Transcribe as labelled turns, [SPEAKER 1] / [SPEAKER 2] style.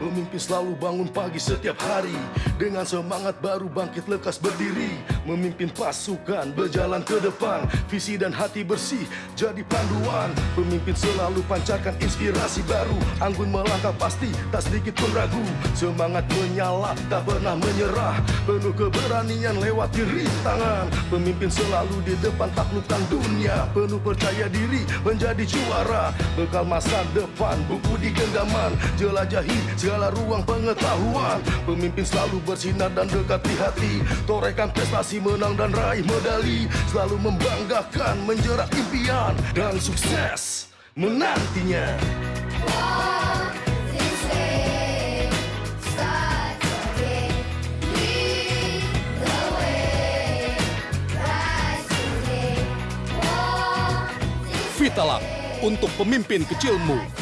[SPEAKER 1] Pemimpin selalu bangun pagi setiap hari. Dengan semangat baru bangkit lekas berdiri. Memimpin pasukan berjalan ke depan. Visi dan hati bersih jadi panduan. Pemimpin selalu pancarkan inspirasi baru. Anggun melangkah pasti tak sedikit pun ragu. Semangat menyala tak pernah menyerah. Penuh keberanian lewati rintangan Pemimpin selalu di depan taklukkan dunia. Penuh percaya diri menjadi juara. Bekal masa depan buku di genggaman. Jelajahi segala ruang pengetahuan. Pemimpin selalu bersinar dan dekati hati. Torehkan prestasi menang dan raih medali. Selalu membanggakan menjerat impian. Dan sukses menantinya.
[SPEAKER 2] Vitalab untuk pemimpin kecilmu.